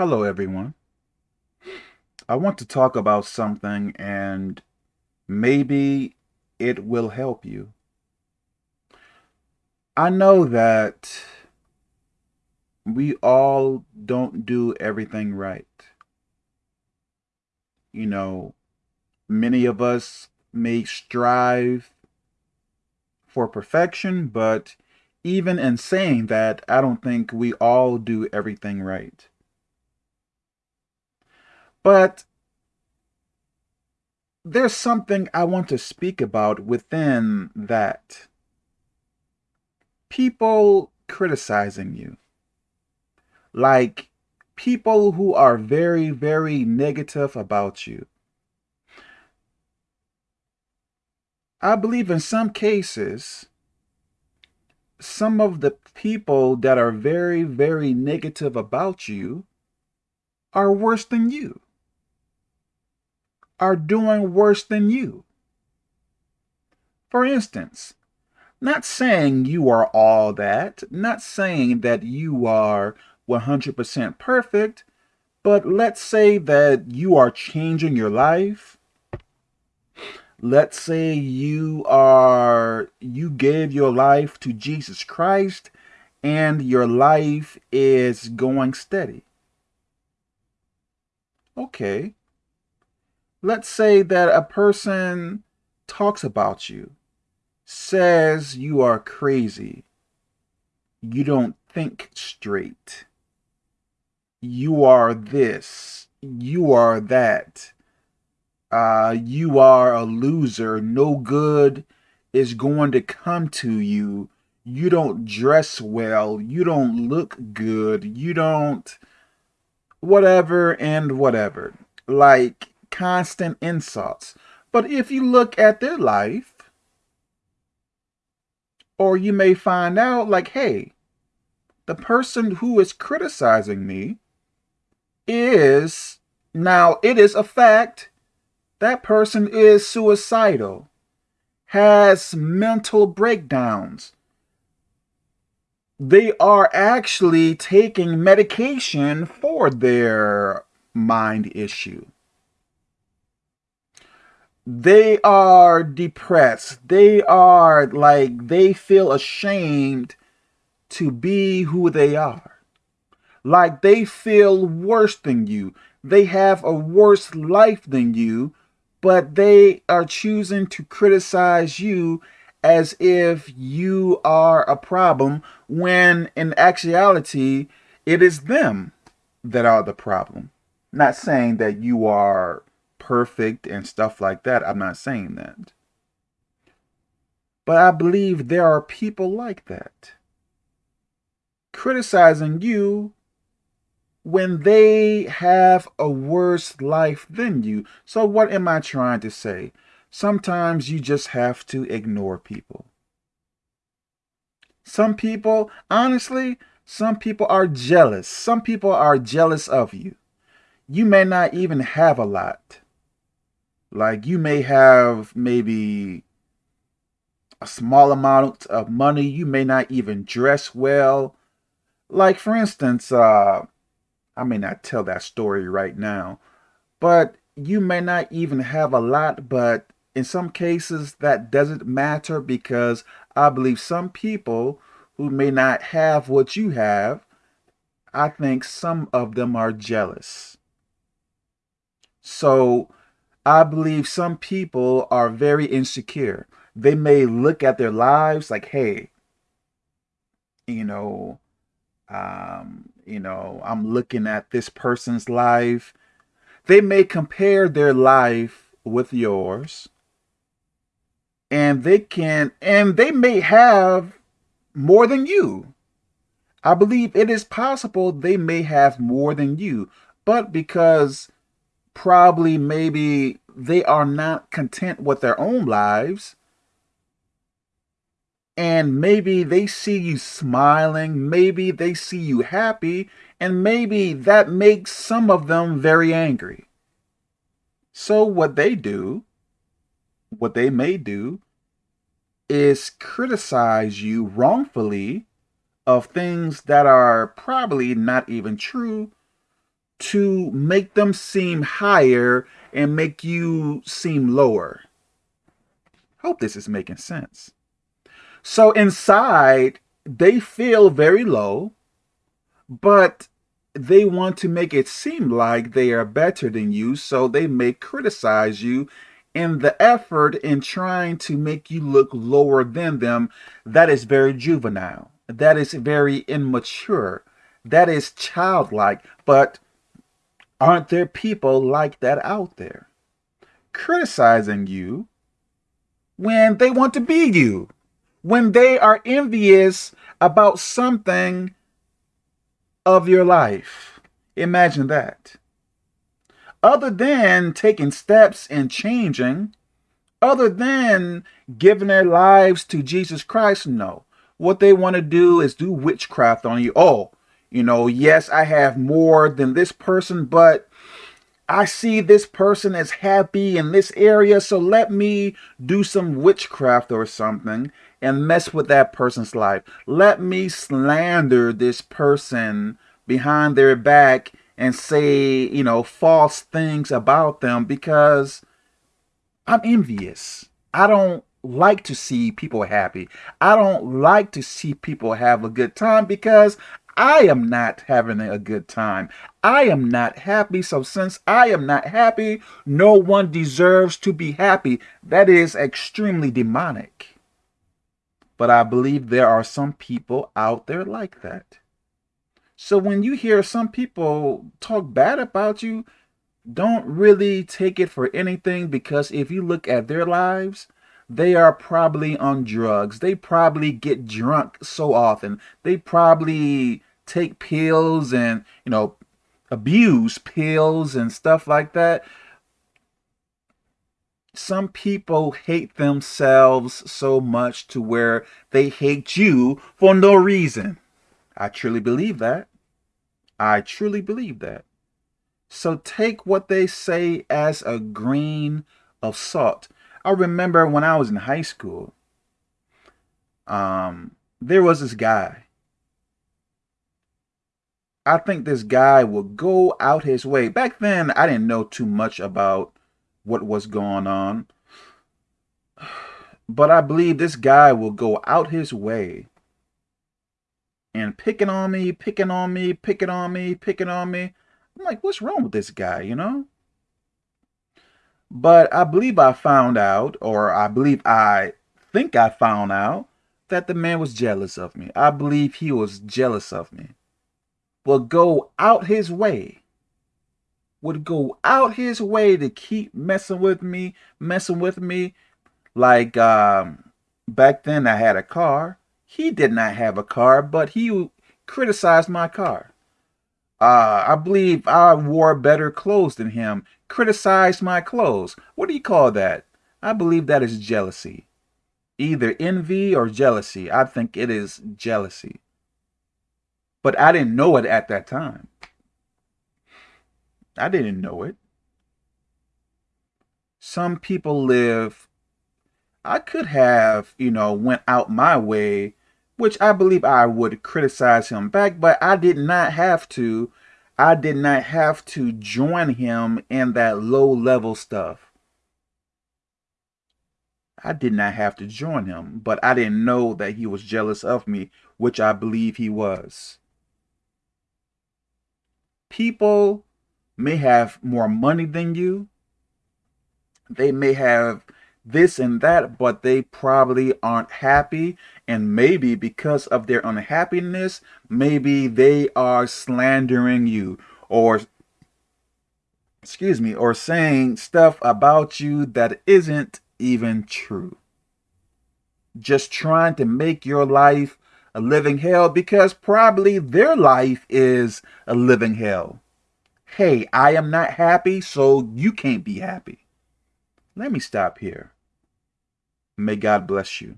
Hello, everyone. I want to talk about something and maybe it will help you. I know that we all don't do everything right. You know, many of us may strive for perfection, but even in saying that, I don't think we all do everything right. But there's something I want to speak about within that. People criticizing you. Like people who are very, very negative about you. I believe in some cases, some of the people that are very, very negative about you are worse than you are doing worse than you. For instance, not saying you are all that, not saying that you are 100% perfect, but let's say that you are changing your life. Let's say you are you gave your life to Jesus Christ and your life is going steady. Okay let's say that a person talks about you, says you are crazy, you don't think straight, you are this, you are that, uh, you are a loser, no good is going to come to you, you don't dress well, you don't look good, you don't whatever and whatever. Like, constant insults. But if you look at their life, or you may find out like, hey, the person who is criticizing me is, now it is a fact, that person is suicidal, has mental breakdowns. They are actually taking medication for their mind issue they are depressed. They are like, they feel ashamed to be who they are. Like they feel worse than you. They have a worse life than you, but they are choosing to criticize you as if you are a problem when in actuality, it is them that are the problem. Not saying that you are perfect and stuff like that. I'm not saying that. But I believe there are people like that. Criticizing you when they have a worse life than you. So what am I trying to say? Sometimes you just have to ignore people. Some people, honestly, some people are jealous. Some people are jealous of you. You may not even have a lot. Like you may have maybe a small amount of money. You may not even dress well. Like for instance, uh, I may not tell that story right now, but you may not even have a lot, but in some cases that doesn't matter because I believe some people who may not have what you have, I think some of them are jealous. So I believe some people are very insecure. They may look at their lives like, hey, you know, um, you know, I'm looking at this person's life. They may compare their life with yours. And they can, and they may have more than you. I believe it is possible they may have more than you, but because probably maybe they are not content with their own lives. And maybe they see you smiling, maybe they see you happy, and maybe that makes some of them very angry. So what they do, what they may do, is criticize you wrongfully of things that are probably not even true to make them seem higher and make you seem lower. Hope this is making sense. So inside, they feel very low, but they want to make it seem like they are better than you, so they may criticize you in the effort in trying to make you look lower than them. That is very juvenile. That is very immature. That is childlike. But aren't there people like that out there? Criticizing you when they want to be you, when they are envious about something of your life. Imagine that. Other than taking steps and changing, other than giving their lives to Jesus Christ, no. What they want to do is do witchcraft on you. Oh, you know, yes, I have more than this person, but I see this person is happy in this area, so let me do some witchcraft or something and mess with that person's life. Let me slander this person behind their back and say, you know, false things about them because I'm envious. I don't like to see people happy. I don't like to see people have a good time because I am not having a good time. I am not happy. So since I am not happy, no one deserves to be happy. That is extremely demonic. But I believe there are some people out there like that. So when you hear some people talk bad about you, don't really take it for anything because if you look at their lives, they are probably on drugs. They probably get drunk so often. They probably take pills and, you know, abuse pills and stuff like that. Some people hate themselves so much to where they hate you for no reason. I truly believe that. I truly believe that. So take what they say as a grain of salt. I remember when I was in high school, um, there was this guy. I think this guy would go out his way. Back then, I didn't know too much about what was going on. But I believe this guy will go out his way and picking on me, picking on me, picking on me, picking on me. I'm like, what's wrong with this guy, you know? But I believe I found out, or I believe I think I found out, that the man was jealous of me. I believe he was jealous of me. Would go out his way, would go out his way to keep messing with me, messing with me. Like um, back then I had a car. He did not have a car, but he criticized my car. Uh, I believe I wore better clothes than him, criticized my clothes. What do you call that? I believe that is jealousy. Either envy or jealousy. I think it is jealousy. But I didn't know it at that time. I didn't know it. Some people live, I could have, you know, went out my way, which I believe I would criticize him back, but I did not have to I did not have to join him in that low level stuff. I did not have to join him, but I didn't know that he was jealous of me, which I believe he was. People may have more money than you. They may have this and that, but they probably aren't happy. And maybe because of their unhappiness, maybe they are slandering you or, excuse me, or saying stuff about you that isn't even true. Just trying to make your life a living hell because probably their life is a living hell. Hey, I am not happy, so you can't be happy. Let me stop here. May God bless you.